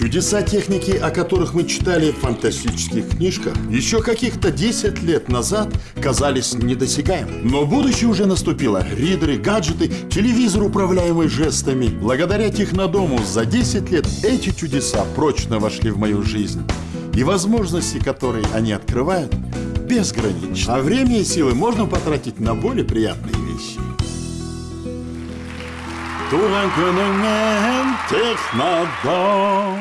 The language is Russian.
Чудеса техники, о которых мы читали в фантастических книжках, еще каких-то 10 лет назад казались недосягаемыми. Но будущее уже наступило. Ридеры, гаджеты, телевизор, управляемый жестами. Благодаря технодому за 10 лет эти чудеса прочно вошли в мою жизнь. И возможности, которые они открывают, безграничны. А время и силы можно потратить на более приятные вещи. Туранканен технодом.